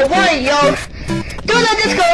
Oh, a warning, yo. Do the disco.